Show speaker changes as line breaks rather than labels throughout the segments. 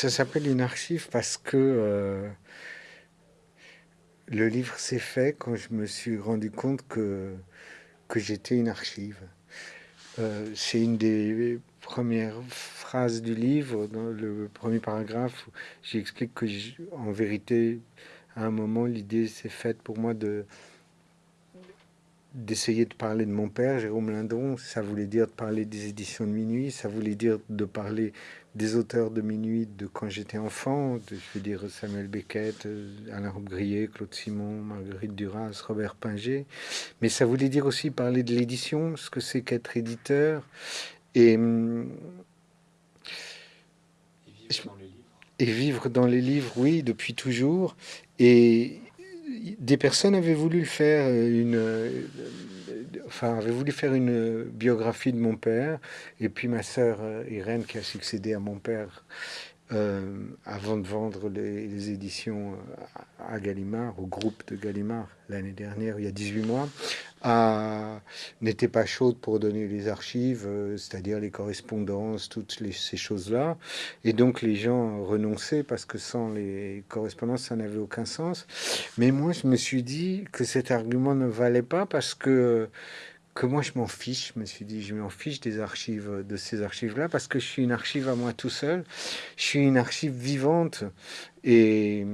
Ça s'appelle une archive parce que euh, le livre s'est fait quand je me suis rendu compte que, que j'étais une archive. Euh, c'est une des premières phrases du livre, dans le premier paragraphe, j'explique que, en vérité, à un moment, l'idée s'est faite pour moi de d'essayer de parler de mon père, Jérôme Lindon, ça voulait dire de parler des éditions de minuit, ça voulait dire de parler des auteurs de minuit de quand j'étais enfant, de, je veux dire Samuel Beckett, euh, Alain Robbe-Grillet, Claude Simon, Marguerite Duras, Robert Pinger, mais ça voulait dire aussi parler de l'édition, ce que c'est qu'être éditeur, et, hum, et vivre dans les livres, oui, depuis toujours, et des personnes avaient voulu faire une, enfin, avaient voulu faire une biographie de mon père, et puis ma sœur euh, Irène, qui a succédé à mon père, euh, avant de vendre les, éditions euh, à Gallimard, au groupe de Gallimard, l'année dernière, il y a 18 mois, n'était pas chaude pour donner les archives, euh, c'est-à-dire les correspondances, toutes ces choses-là. Et donc les gens renonçaient parce que sans les correspondances, ça n'avait aucun sens. Mais moi, je me suis dit que cet argument ne valait pas parce que que moi je m'en fiche. Je me suis dit, je m'en fiche des archives, de ces archives-là, parce que je suis une archive à moi tout seul. Je suis une archive vivante et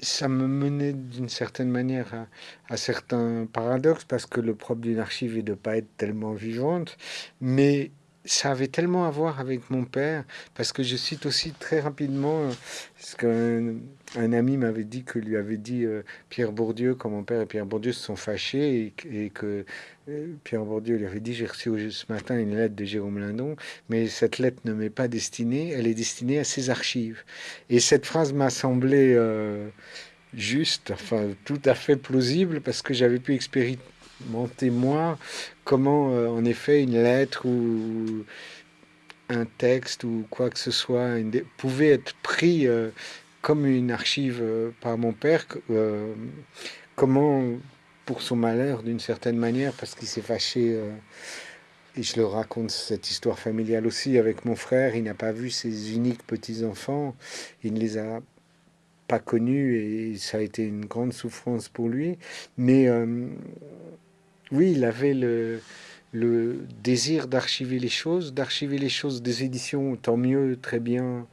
ça me menait d'une certaine manière à, à, certains paradoxes, parce que le propre d'une archive est de ne pas être tellement vivante, mais ça avait tellement à voir avec mon père, parce que je cite aussi très rapidement ce qu'un un ami m'avait dit que lui avait dit euh, Pierre Bourdieu, quand mon père et Pierre Bourdieu se sont fâchés, et, que euh, Pierre Bourdieu lui avait dit J'ai reçu ce matin une lettre de Jérôme Lindon, mais cette lettre ne m'est pas destinée, elle est destinée à ses archives. Et cette phrase m'a semblé euh, juste, enfin tout à fait plausible, parce que j'avais pu expérimenter moi comment, euh, en effet, une lettre ou un texte ou quoi que ce soit pouvait être pris euh, comme une archive euh, par mon père. comment, pour son malheur, d'une certaine manière, parce qu'il s'est fâché et je le raconte cette histoire familiale aussi avec mon frère. Il n'a pas vu ses uniques petits-enfants. Il ne les a pas connus et ça a été une grande souffrance pour lui. Mais oui, il avait le, désir d'archiver les choses, d'archiver les choses des éditions, tant mieux, très bien,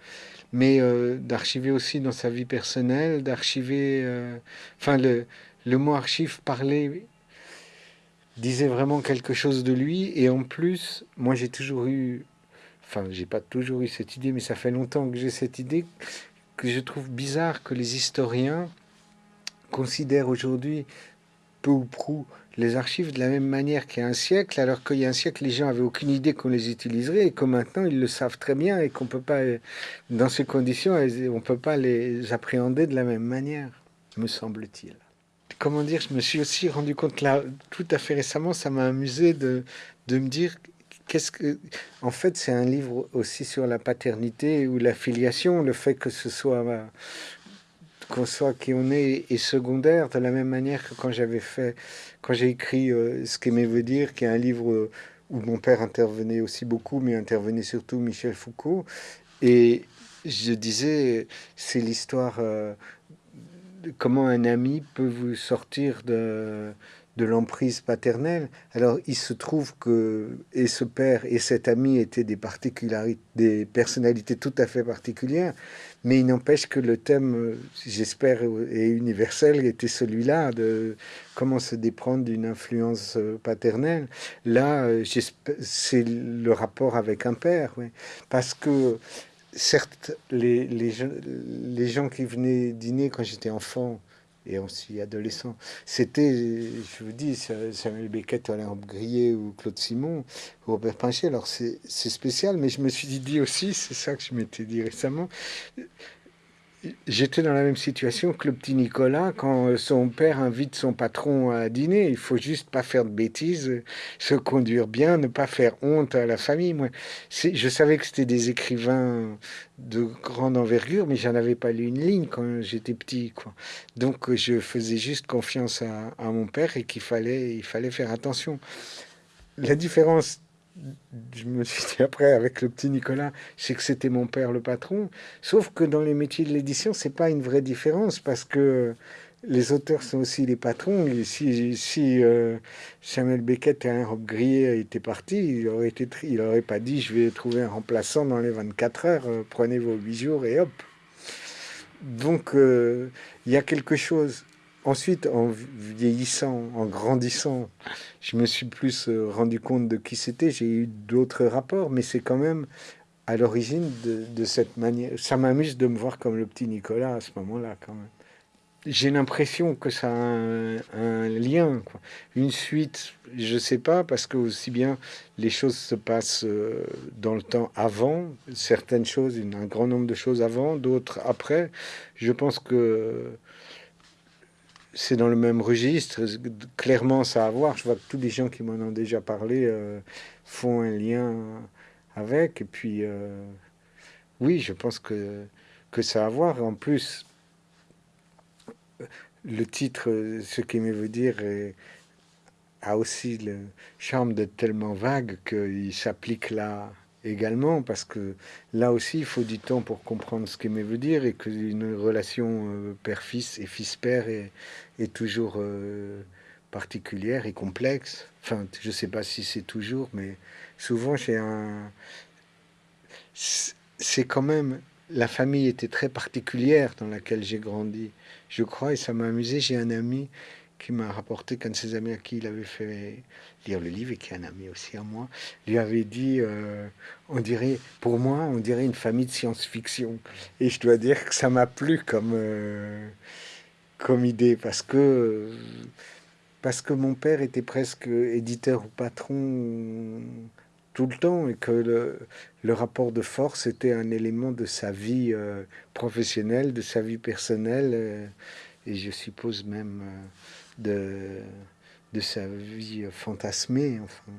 mais euh, d'archiver aussi dans sa vie personnelle, d'archiver... Euh, enfin, le, le mot archive parlait, disait vraiment quelque chose de lui, et en plus, moi j'ai toujours eu... Enfin, j'ai pas toujours eu cette idée, mais ça fait longtemps que j'ai cette idée que je trouve bizarre que les historiens considèrent aujourd'hui peu ou prou les archives de la même manière qu'il y a un siècle, alors qu'il y a un siècle, les gens avaient aucune idée qu'on les utiliserait, et que maintenant, ils le savent très bien, et qu'on peut pas, dans ces conditions, on peut pas les appréhender de la même manière, me semble-t-il. Comment dire, je me suis aussi rendu compte là, tout à fait récemment, ça m'a amusé de, de me dire qu'est-ce que en fait c'est un livre aussi sur la paternité ou la filiation le fait que ce soit qu'on soit qui on est est secondaire de la même manière que quand j'avais fait quand j'ai écrit euh, Ce qu'aimer veut dire, qui est un livre euh, où mon père intervenait aussi beaucoup, mais intervenait surtout Michel Foucault, et je disais, c'est l'histoire euh, comment un ami peut vous sortir de, de l'emprise paternelle. Alors, il se trouve que et ce père et cet ami étaient des particularités, des personnalités tout à fait particulières, mais il n'empêche que le thème, j'espère, est universel, était celui-là de comment se déprendre d'une influence paternelle. Là, c'est le rapport avec un père, parce que certes, les, les, les gens qui venaient dîner quand j'étais enfant, et aussi adolescent. C'était, je vous dis, Samuel Beckett, Alain Grillet ou Claude Simon ou Robert Pinchet. Alors c'est spécial, mais je me suis dit aussi, c'est ça que je m'étais dit récemment, J'étais dans la même situation que le petit Nicolas quand son père invite son patron à dîner. Il faut juste pas faire de bêtises, se conduire bien, ne pas faire honte à la famille. Moi, je savais que c'était des écrivains de grande envergure, mais j'en avais pas lu une ligne quand j'étais petit. Quoi. Donc je faisais juste confiance à, à mon père et qu'il fallait, il fallait faire attention. La différence je me suis dit après, avec le petit Nicolas, c'est que c'était mon père le patron. Sauf que dans les métiers de l'édition, c'est pas une vraie différence parce que les auteurs sont aussi les patrons. Et si, euh, Samuel Beckett et un Rob Grier étaient partis, il aurait, été, il aurait pas dit je vais trouver un remplaçant dans les 24 heures, euh, prenez vos 8 jours et hop. Donc euh, il y a quelque chose Ensuite, en vieillissant, en grandissant, je me suis plus euh, rendu compte de qui c'était. J'ai eu d'autres rapports, mais c'est quand même à l'origine de, cette manière. Ça m'amuse de me voir comme le petit Nicolas à ce moment-là, quand même. J'ai l'impression que ça a un, lien, quoi. une suite. Je sais pas parce que aussi bien les choses se passent euh, dans le temps avant, certaines choses, un grand nombre de choses avant, d'autres après. Je pense que c'est dans le même registre. Clairement, ça a à voir. Je vois que tous les gens qui m'en ont déjà parlé euh, font un lien avec. Et puis, euh, oui, je pense que, que ça a à voir. En plus, le titre, ce qu'il me veut dire, a aussi le charme d'être tellement vague qu'il s'applique là également, parce que là aussi, il faut du temps pour comprendre ce qu'il veut dire et qu'une relation euh, père-fils et fils-père est, toujours euh, particulière et complexe. Enfin, je sais pas si c'est toujours, mais souvent, j'ai un... C'est quand même... La famille était très particulière dans laquelle j'ai grandi, je crois, et ça m'a amusé. J'ai un ami qui m'a rapporté qu'un de ses amis à qui il avait fait lire le livre et qui est un ami aussi à moi, lui avait dit, euh, on dirait, pour moi, on dirait une famille de science-fiction. Et je dois dire que ça m'a plu comme, euh, comme idée parce que, parce que mon père était presque éditeur ou patron tout le temps et que le, rapport de force était un élément de sa vie euh, professionnelle, de sa vie personnelle et je suppose même de, de sa vie fantasmée, enfin.